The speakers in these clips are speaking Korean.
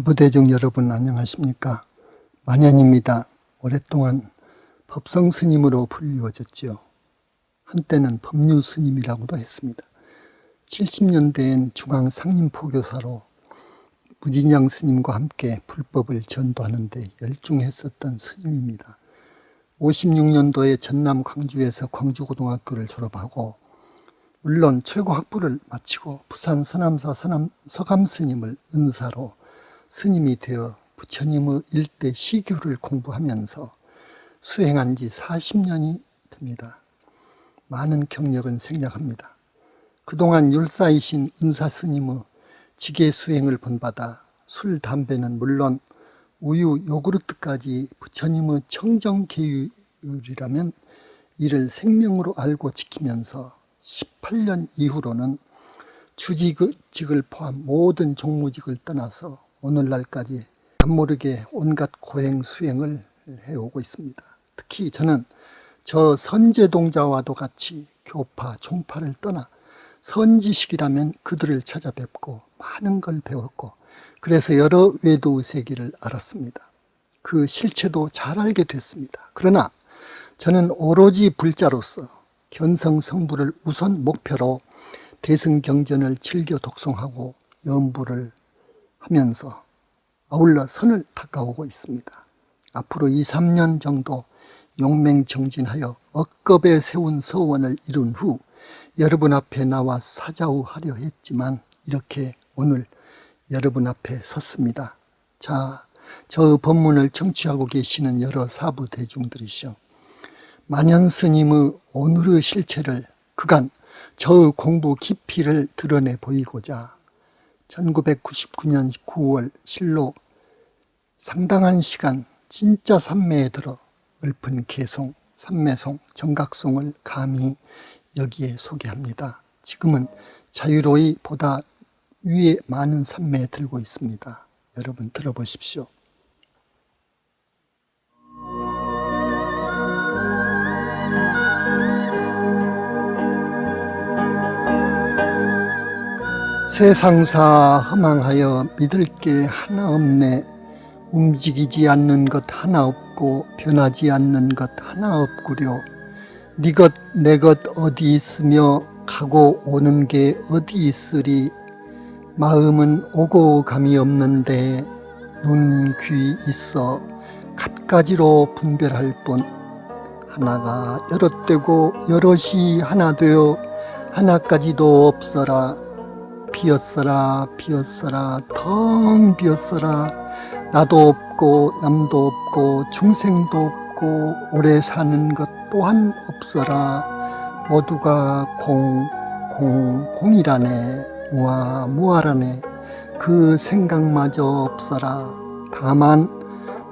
사부대중 여러분 안녕하십니까? 만연입니다. 오랫동안 법성 스님으로 불리워졌지요. 한때는 법류 스님이라고도 했습니다. 70년대엔 중앙 상림포교사로 무진양 스님과 함께 불법을 전도하는 데 열중했었던 스님입니다. 56년도에 전남 광주에서 광주고등학교를 졸업하고 물론 최고 학부를 마치고 부산 서남사 서남, 서감 스님을 은사로 스님이 되어 부처님의 일대 시교를 공부하면서 수행한 지 40년이 됩니다. 많은 경력은 생략합니다. 그동안 율사이신 은사 스님의 지계 수행을 본받아 술, 담배는 물론 우유, 요구르트까지 부처님의 청정계율이라면 이를 생명으로 알고 지키면서 18년 이후로는 주직을 포함 모든 종무직을 떠나서 오늘날까지 남모르게 온갖 고행 수행을 해오고 있습니다. 특히 저는 저 선제동자와도 같이 교파, 종파를 떠나 선지식이라면 그들을 찾아뵙고 많은 걸 배웠고 그래서 여러 외도의 세계를 알았습니다. 그 실체도 잘 알게 됐습니다. 그러나 저는 오로지 불자로서 견성성부를 우선 목표로 대승경전을 즐겨 독송하고 연부를 하면서 아울러 선을 닦아오고 있습니다. 앞으로 2, 3년 정도 용맹정진하여 억겁에 세운 서원을 이룬 후 여러분 앞에 나와 사자우하려 했지만 이렇게 오늘 여러분 앞에 섰습니다. 자, 저 법문을 청취하고 계시는 여러 사부 대중들이시오. 만연스님의 오늘의 실체를 그간 저의 공부 깊이를 드러내 보이고자 1999년 9월 실로 상당한 시간 진짜 산매에 들어 읊은 개송, 산매송, 정각송을 감히 여기에 소개합니다. 지금은 자유로이 보다 위에 많은 산매에 들고 있습니다. 여러분 들어보십시오. 세상사 허망하여 믿을 게 하나 없네. 움직이지 않는 것 하나 없고 변하지 않는 것 하나 없구려. 네 것 내 것 어디 있으며 가고 오는 게 어디 있으리? 마음은 오고 감이 없는데 눈, 귀 있어 갖가지로 분별할 뿐. 하나가 여럿 되고 여럿이 하나 되어 하나까지도 없어라 비었어라 비었어라 텅 비었어라. 나도 없고 남도 없고 중생도 없고 오래 사는 것 또한 없어라. 모두가 공, 공, 공이라네. 무아, 무아라네. 그 생각마저 없어라. 다만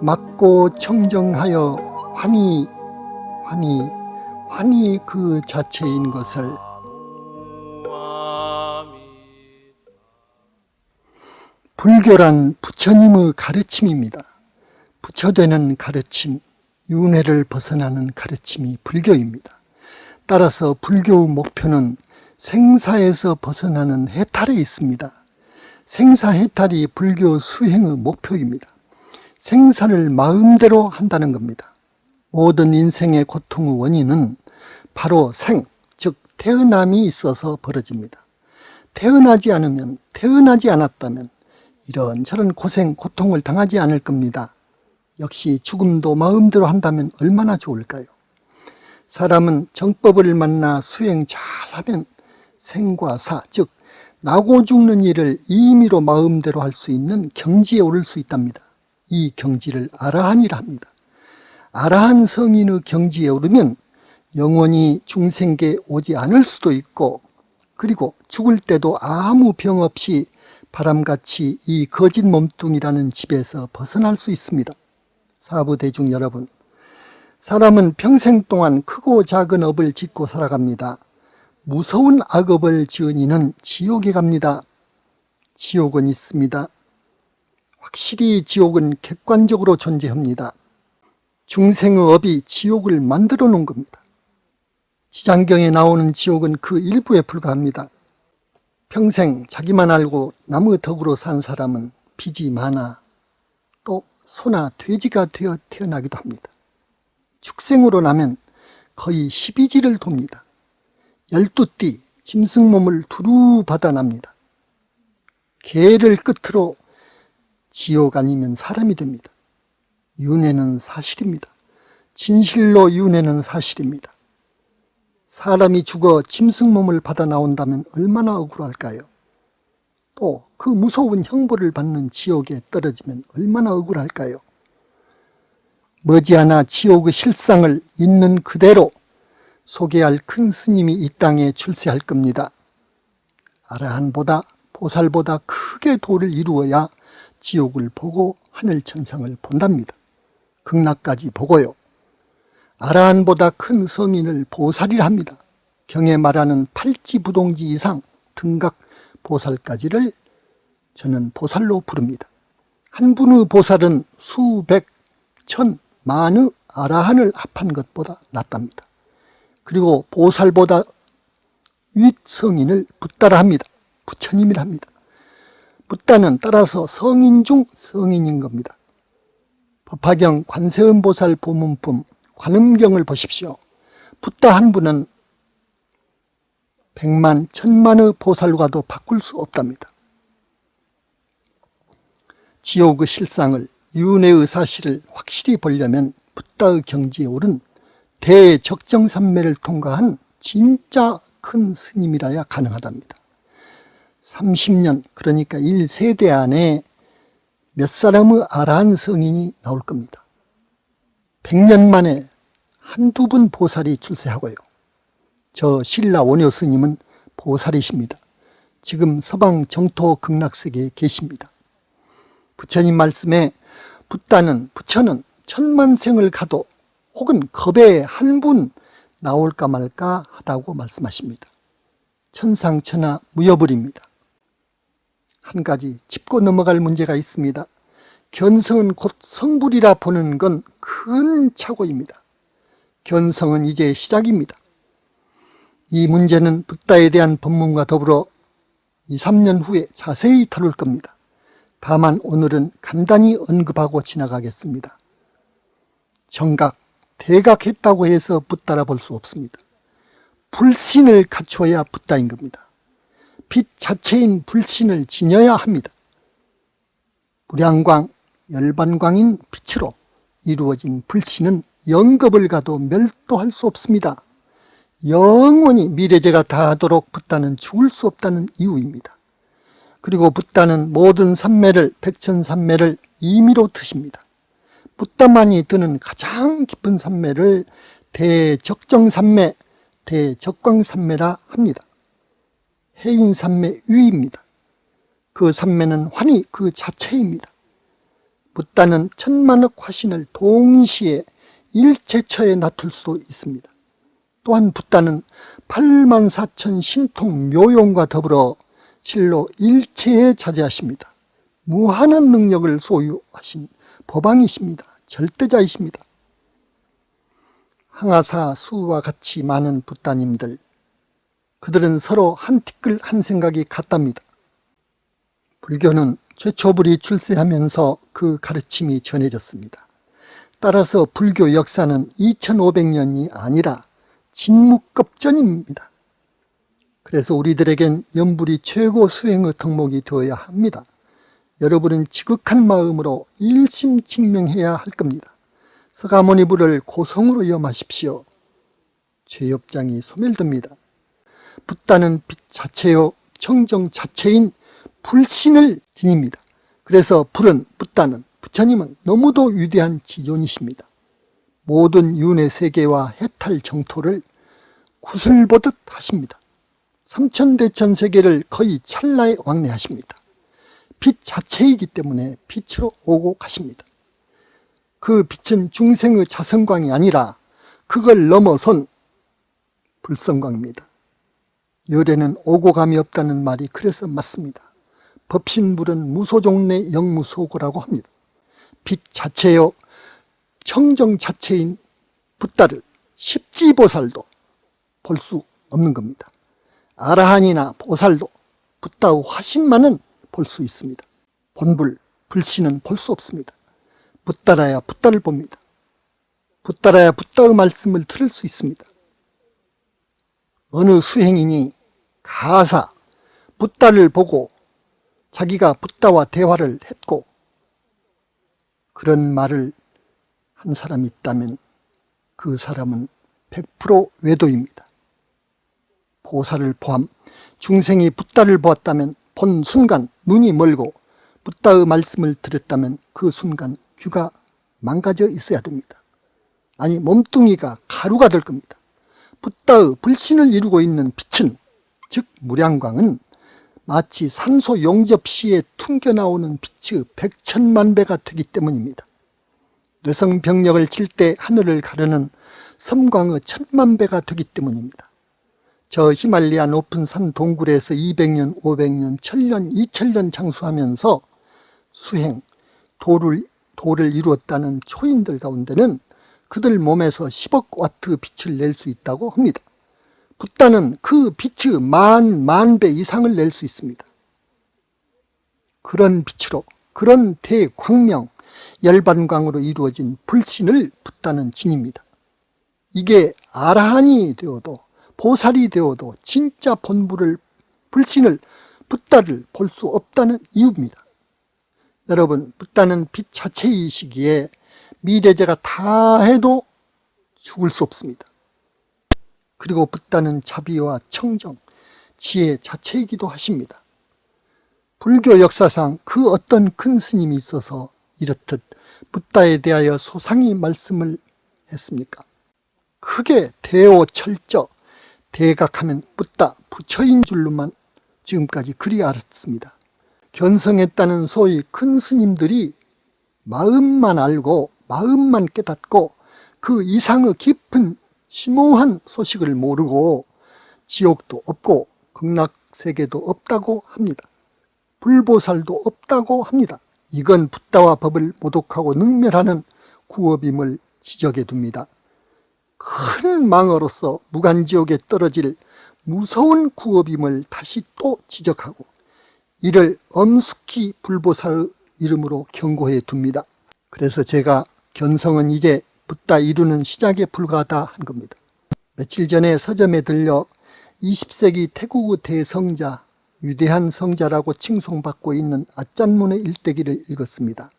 맞고 청정하여 환히 환히 환히 그 자체인 것을 불교란 부처님의 가르침입니다. 부처되는 가르침, 윤회를 벗어나는 가르침이 불교입니다. 따라서 불교의 목표는 생사에서 벗어나는 해탈에 있습니다. 생사해탈이 불교 수행의 목표입니다. 생사를 마음대로 한다는 겁니다. 모든 인생의 고통의 원인은 바로 생, 즉 태어남이 있어서 벌어집니다. 태어나지 않으면, 태어나지 않았다면 이런 저런 고생, 고통을 당하지 않을 겁니다. 역시 죽음도 마음대로 한다면 얼마나 좋을까요? 사람은 정법을 만나 수행 잘하면 생과 사, 즉 나고 죽는 일을 임의로 마음대로 할 수 있는 경지에 오를 수 있답니다. 이 경지를 아라한이라 합니다. 아라한 성인의 경지에 오르면 영원히 중생계 오지 않을 수도 있고 그리고 죽을 때도 아무 병 없이 바람같이 이 거짓 몸뚱이라는 집에서 벗어날 수 있습니다. 사부 대중 여러분, 사람은 평생 동안 크고 작은 업을 짓고 살아갑니다. 무서운 악업을 지은 이는 지옥에 갑니다. 지옥은 있습니다. 확실히 지옥은 객관적으로 존재합니다. 중생의 업이 지옥을 만들어 놓은 겁니다. 지장경에 나오는 지옥은 그 일부에 불과합니다. 평생 자기만 알고 남의 덕으로 산 사람은 빚이 많아 또 소나 돼지가 되어 태어나기도 합니다. 축생으로 나면 거의 12지를 돕니다. 12띠 짐승 몸을 두루 받아납니다. 개를 끝으로 지옥 아니면 사람이 됩니다. 윤회는 사실입니다. 진실로 윤회는 사실입니다. 사람이 죽어 짐승 몸을 받아 나온다면 얼마나 억울할까요? 또 그 무서운 형벌을 받는 지옥에 떨어지면 얼마나 억울할까요? 머지않아 지옥의 실상을 있는 그대로 소개할 큰 스님이 이 땅에 출세할 겁니다. 아라한보다 보살보다 크게 도를 이루어야 지옥을 보고 하늘 천상을 본답니다. 극락까지 보고요. 아라한보다 큰 성인을 보살이라 합니다. 경에 말하는 팔찌부동지 이상 등각 보살까지를 저는 보살로 부릅니다. 한 분의 보살은 수백, 천, 만의 아라한을 합한 것보다 낫답니다. 그리고 보살보다 윗성인을 붓다라 합니다. 부처님이라 합니다. 붓다는 따라서 성인 중 성인인 겁니다. 법화경 관세음보살 보문품 관음경을 보십시오. 붓다 한 분은 백만, 천만의 보살과도 바꿀 수 없답니다. 지옥의 실상을 윤회의 사실을 확실히 보려면 붓다의 경지에 오른 대적정산매를 통과한 진짜 큰 스님이라야 가능하답니다. 30년 그러니까 1세대 안에 몇 사람의 아라한 성인이 나올 겁니다. 100년 만에 한두 분 보살이 출세하고요. 저 신라 원효 스님은 보살이십니다. 지금 서방 정토 극락세계에 계십니다. 부처님 말씀에 붓다는 부처는 천만생을 가도 혹은 겁에 한 분 나올까 말까 하다고 말씀하십니다. 천상천하 무여불입니다. 한 가지 짚고 넘어갈 문제가 있습니다. 견성은 곧 성불이라 보는 건 큰 착오입니다. 견성은 이제 시작입니다. 이 문제는 붓다에 대한 법문과 더불어 2, 3년 후에 자세히 다룰 겁니다. 다만 오늘은 간단히 언급하고 지나가겠습니다. 정각, 대각했다고 해서 붓다라 볼 수 없습니다. 불신을 갖춰야 붓다인 겁니다. 빛 자체인 불신을 지녀야 합니다. 무량광, 열반광인 빛으로 이루어진 불신은 영겁을 가도 멸도할 수 없습니다. 영원히 미래제가 다하도록 붓다는 죽을 수 없다는 이유입니다. 그리고 붓다는 모든 산매를 백천산매를 임의로 드십니다. 붓다만이 드는 가장 깊은 산매를 대적정산매, 대적광산매라 합니다. 해인산매 위입니다. 그 산매는 환희 그 자체입니다. 붓다는 천만억 화신을 동시에 일체처에 놔둘 수 있습니다. 또한 붓다는 8만 4천 신통 묘용과 더불어 실로 일체에 자제하십니다. 무한한 능력을 소유하신 법왕이십니다. 절대자이십니다. 항아사 수와 같이 많은 붓다님들 그들은 서로 한 티끌 한 생각이 같답니다. 불교는 최초불이 출세하면서 그 가르침이 전해졌습니다. 따라서 불교 역사는 2500년이 아니라 진묵급전입니다. 그래서 우리들에겐 연불이 최고 수행의 덕목이 되어야 합니다. 여러분은 지극한 마음으로 일심직명해야 할 겁니다. 서가모니 불을 고성으로 염하십시오. 죄업장이 소멸됩니다. 붓다는 빛 자체요 청정 자체인 불신을 지닙니다. 그래서 불은 붓다는 부처님은 너무도 위대한 지존이십니다. 모든 윤회 세계와 해탈 정토를 구슬보듯 하십니다. 삼천대천 세계를 거의 찰나에 왕래하십니다. 빛 자체이기 때문에 빛으로 오고 가십니다. 그 빛은 중생의 자성광이 아니라 그걸 넘어선 불성광입니다. 열에는 오고 감이 없다는 말이 그래서 맞습니다. 법신불은 무소종내 영무소고라고 합니다. 빛 자체요 청정 자체인 붓다를 십지보살도 볼 수 없는 겁니다. 아라한이나 보살도 붓다의 화신만은 볼 수 있습니다. 본불, 불신은 볼 수 없습니다. 붙따라야 붙다를 봅니다. 붙따라야 붙다의 말씀을 들을 수 있습니다. 어느 수행인이 가사 붓다를 보고 자기가 붓다와 대화를 했고 그런 말을 한 사람이 있다면 그 사람은 100% 외도입니다. 보살을 포함 중생이 붓다를 보았다면 본 순간 눈이 멀고 붓다의 말씀을 들었다면 그 순간 귀가 망가져 있어야 됩니다. 아니 몸뚱이가 가루가 될 겁니다. 붓다의 불신을 이루고 있는 빛은 즉 무량광은 마치 산소 용접 시에 퉁겨나오는 빛의 백천만 배가 되기 때문입니다. 뇌성병력을 칠 때 하늘을 가르는 섬광의 천만 배가 되기 때문입니다. 저 히말리아 높은 산 동굴에서 200년, 500년, 1000년, 2000년 장수하면서 수행, 도를, 도를 이루었다는 초인들 가운데는 그들 몸에서 10억 와트 빛을 낼 수 있다고 합니다. 붓다는 그 빛의 만, 만 배 이상을 낼 수 있습니다. 그런 빛으로, 그런 대광명, 열반광으로 이루어진 불신을 붓다는 진입니다. 이게 아라한이 되어도 보살이 되어도 진짜 본부를 불신을 붓다를 볼 수 없다는 이유입니다. 여러분 붓다는 빛 자체이시기에 미래제가 다 해도 죽을 수 없습니다. 그리고 붓다는 자비와 청정, 지혜 자체이기도 하십니다. 불교 역사상 그 어떤 큰 스님이 있어서 이렇듯 붓다에 대하여 소상히 말씀을 했습니까? 크게 대오철저, 대각하면 붓다, 부처인 줄로만 지금까지 그리 알았습니다. 견성했다는 소위 큰 스님들이 마음만 알고 마음만 깨닫고 그 이상의 깊은 심오한 소식을 모르고 지옥도 없고 극락세계도 없다고 합니다. 불보살도 없다고 합니다. 이건 붓다와 법을 모독하고 능멸하는 구업임을 지적해 둡니다. 큰 망어로서 무간지옥에 떨어질 무서운 구업임을 다시 또 지적하고 이를 엄숙히 불보살 이름으로 경고해 둡니다. 그래서 제가 견성은 이제 붓다 이루는 시작에 불과하다 한 겁니다. 며칠 전에 서점에 들려 20세기 태국의 대성자, 위대한 성자라고 칭송받고 있는 아짠문의 일대기를 읽었습니다.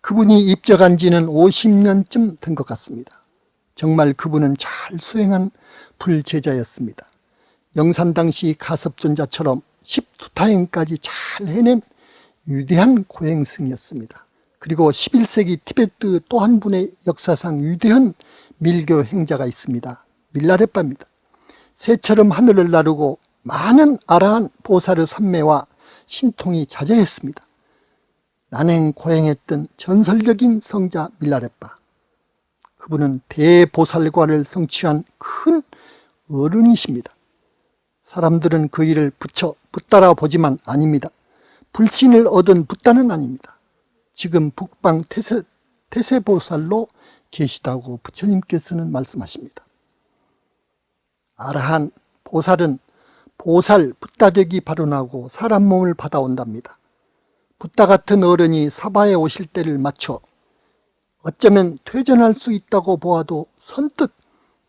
그분이 입적한 지는 50년쯤 된 것 같습니다. 정말 그분은 잘 수행한 불제자였습니다. 영산 당시 가섭존자처럼 12타행까지 잘 해낸 위대한 고행승이었습니다. 그리고 11세기 티베트 또 한 분의 역사상 위대한 밀교 행자가 있습니다. 밀라레빠입니다. 새처럼 하늘을 나르고 많은 아라한 보살의 삼매와 신통이 자제했습니다. 난행 고행했던 전설적인 성자 밀라레빠. 그분은 대보살관을 성취한 큰 어른이십니다. 사람들은 그 일을 붙여 붙따라 보지만 아닙니다. 불신을 얻은 붓다는 아닙니다. 지금 북방 태세, 태세보살로 계시다고 부처님께서는 말씀하십니다. 아라한 보살은 보살 붓다되기 발언하고 사람 몸을 받아온답니다. 붓다 같은 어른이 사바에 오실 때를 맞춰 어쩌면 퇴전할 수 있다고 보아도 선뜻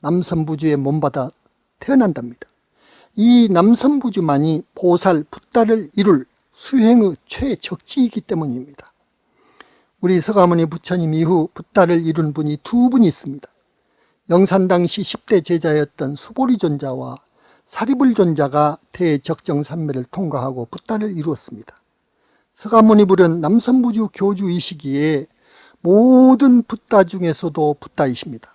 남선부주에 몸받아 태어난답니다. 이 남선부주만이 보살 붓다를 이룰 수행의 최적지이기 때문입니다. 우리 서가모니 부처님 이후 붓다를 이룬 분이 두 분이 있습니다. 영산 당시 10대 제자였던 수보리 존자와 사리불 존자가 대적정산매를 통과하고 붓다를 이루었습니다. 서가모니 불은 남선부주 교주이시기에 모든 붓다 중에서도 붓다이십니다.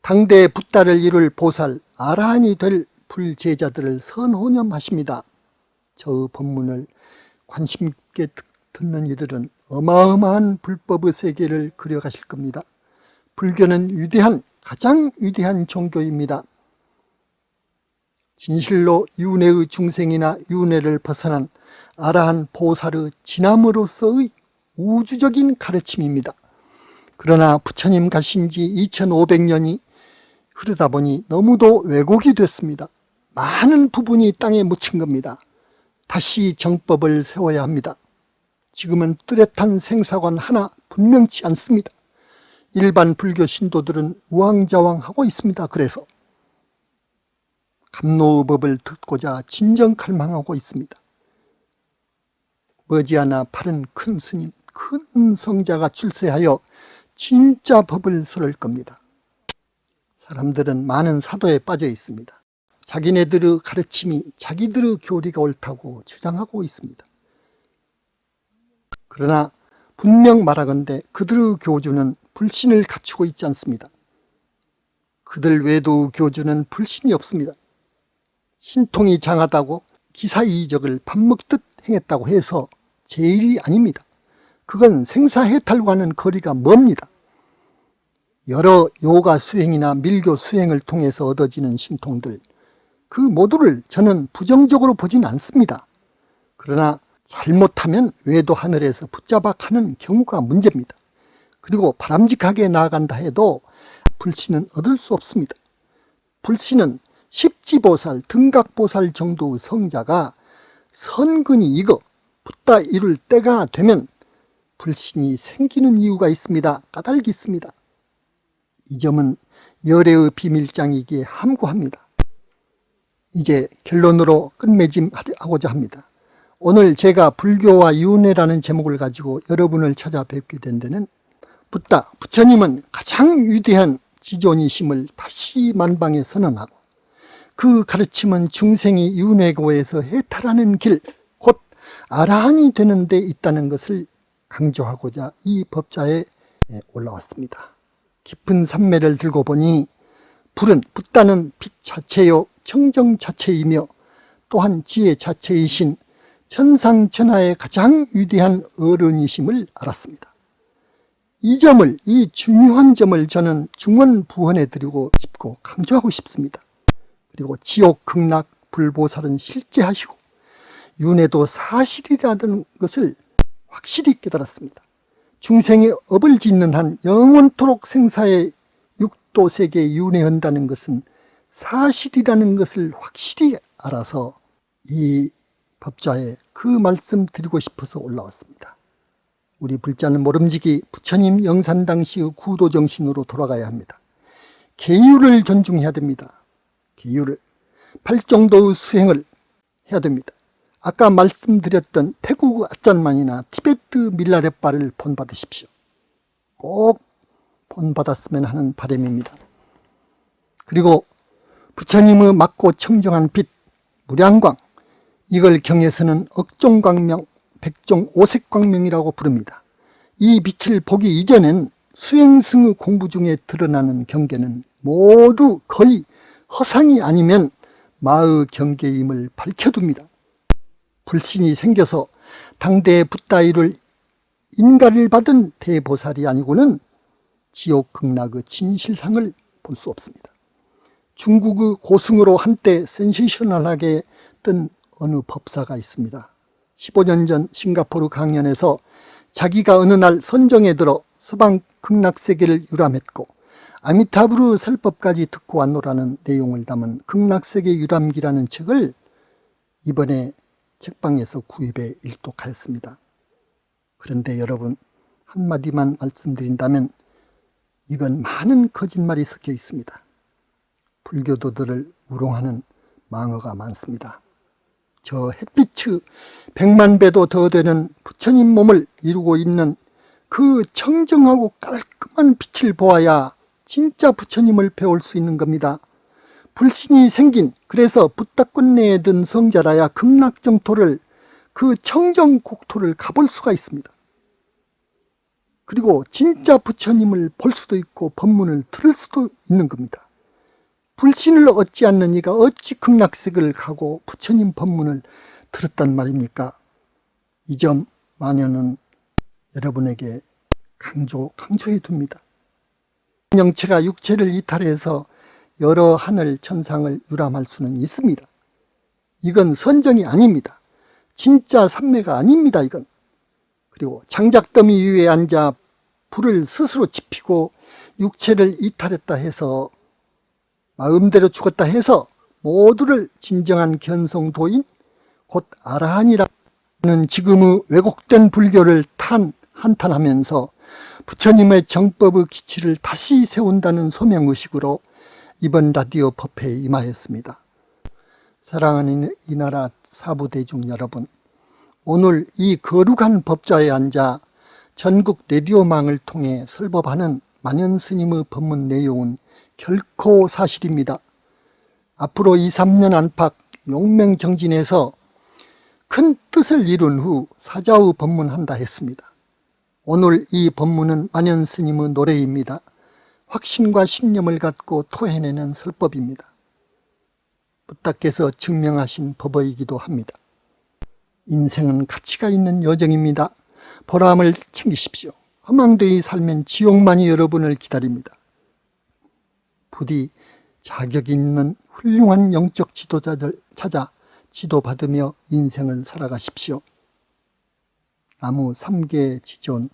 당대 붓다를 이룰 보살 아라한이 될 불제자들을 선호념하십니다. 저 법문을 관심 있게 듣는 이들은 어마어마한 불법의 세계를 그려가실 겁니다. 불교는 위대한 가장 위대한 종교입니다. 진실로 윤회의 중생이나 윤회를 벗어난 아라한 보살의 진함으로서의 우주적인 가르침입니다. 그러나 부처님 가신 지 2500년이 흐르다 보니 너무도 왜곡이 됐습니다. 많은 부분이 땅에 묻힌 겁니다. 다시 정법을 세워야 합니다. 지금은 뚜렷한 생사관 하나 분명치 않습니다. 일반 불교 신도들은 우왕좌왕하고 있습니다. 그래서 감노법을 듣고자 진정칼망하고 있습니다. 머지않아 파른 큰 스님, 큰 성자가 출세하여 진짜 법을 설을 겁니다. 사람들은 많은 사도에 빠져 있습니다. 자기네들의 가르침이 자기들의 교리가 옳다고 주장하고 있습니다. 그러나 분명 말하건대 그들의 교주는 불신을 갖추고 있지 않습니다. 그들 외도 교주는 불신이 없습니다. 신통이 장하다고 기사 이적을 밥 먹듯 행했다고 해서 제일이 아닙니다. 그건 생사해탈과는 거리가 멉니다. 여러 요가 수행이나 밀교 수행을 통해서 얻어지는 신통들 그 모두를 저는 부정적으로 보진 않습니다. 그러나 잘못하면 외도 하늘에서 붙잡아 가는 경우가 문제입니다. 그리고 바람직하게 나아간다 해도 불신은 얻을 수 없습니다. 불신은 십지보살, 등각보살 정도의 성자가 선근이 익어 붙다 이룰 때가 되면 불신이 생기는 이유가 있습니다. 까닭이 있습니다. 이 점은 열애의 비밀장이기에 함구합니다. 이제 결론으로 끝맺음하고자 합니다. 오늘 제가 불교와 윤회라는 제목을 가지고 여러분을 찾아뵙게 된 데는 붓다, 부처님은 가장 위대한 지존이심을 다시 만방에 선언하고 그 가르침은 중생이 윤회고에서 해탈하는 길, 곧 아라한이 되는 데 있다는 것을 강조하고자 이 법자에 올라왔습니다. 깊은 산매를 들고 보니 불은 붓다는 빛 자체요 청정 자체이며 또한 지혜 자체이신 천상천하의 가장 위대한 어른이심을 알았습니다. 이 점을, 이 중요한 점을 저는 중원부원해 드리고 싶고 강조하고 싶습니다. 그리고 지옥, 극락, 불보살은 실제하시고 윤회도 사실이라는 것을 확실히 깨달았습니다. 중생의 업을 짓는 한 영원토록 생사의 육도 세계에 윤회한다는 것은 사실이라는 것을 확실히 알아서 이 법자에 그 말씀 드리고 싶어서 올라왔습니다. 우리 불자는 모름지기 부처님 영산 당시의 구도정신으로 돌아가야 합니다. 계율을 존중해야 됩니다. 계율을. 팔정도의 수행을 해야 됩니다. 아까 말씀드렸던 태국 아짠만이나 티베트 밀라레바를 본받으십시오. 꼭 본받았으면 하는 바람입니다. 그리고 부처님의 맑고 청정한 빛, 무량광, 이걸 경에서는 억종광명, 백종 오색광명이라고 부릅니다. 이 빛을 보기 이전엔 수행승의 공부 중에 드러나는 경계는 모두 거의 허상이 아니면 마의 경계임을 밝혀둡니다. 불신이 생겨서 당대의 붓다이를 인가를 받은 대보살이 아니고는 지옥 극락의 진실상을 볼 수 없습니다. 중국의 고승으로 한때 센세셔널하게 뜬 어느 법사가 있습니다. 15년 전 싱가포르 강연에서 자기가 어느 날 선정에 들어 서방 극락세계를 유람했고 아미타부르 설법까지 듣고 왔노라는 내용을 담은 극락세계 유람기라는 책을 이번에 책방에서 구입해 일독하였습니다. 그런데 여러분 한마디만 말씀드린다면 이건 많은 거짓말이 섞여 있습니다. 불교도들을 우롱하는 망어가 많습니다. 저 햇빛의 백만 배도 더 되는 부처님 몸을 이루고 있는 그 청정하고 깔끔한 빛을 보아야 진짜 부처님을 배울 수 있는 겁니다. 불신이 생긴 그래서 붓다꽃내에 든 성자라야 극락정토를 그 청정국토를 가볼 수가 있습니다. 그리고 진짜 부처님을 볼 수도 있고 법문을 들을 수도 있는 겁니다. 불신을 얻지 않는 이가 어찌 극락세계를 가고 부처님 법문을 들었단 말입니까? 이 점 마녀는 여러분에게 강조, 강조해 둡니다. 영체가 육체를 이탈해서 여러 하늘 천상을 유람할 수는 있습니다. 이건 선정이 아닙니다. 진짜 삼매가 아닙니다. 이건. 그리고 장작더미 위에 앉아 불을 스스로 지피고 육체를 이탈했다 해서 마음대로 죽었다 해서 모두를 진정한 견성도인 곧 아라한이라 는 지금의 왜곡된 불교를 탄 한탄하면서 부처님의 정법의 기치를 다시 세운다는 소명의식으로 이번 라디오 법회에 임하였습니다. 사랑하는 이 나라 사부대중 여러분 오늘 이 거룩한 법좌에 앉아 전국 레디오망을 통해 설법하는 만연스님의 법문 내용은 결코 사실입니다. 앞으로 2, 3년 안팎 용맹정진에서 큰 뜻을 이룬 후 사자의 법문한다 했습니다. 오늘 이 법문은 만연스님의 노래입니다. 확신과 신념을 갖고 토해내는 설법입니다. 부탁께서 증명하신 법이기도 합니다. 인생은 가치가 있는 여정입니다. 보람을 챙기십시오. 허망되이 살면 지옥만이 여러분을 기다립니다. 부디 자격 있는 훌륭한 영적 지도자들 찾아 지도받으며 인생을 살아가십시오. 나무 3개 지존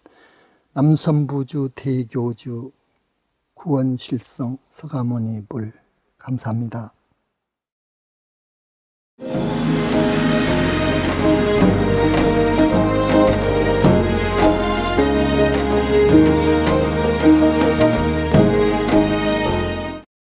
남선부주 대교주 구원실성 서가모니 불 감사합니다.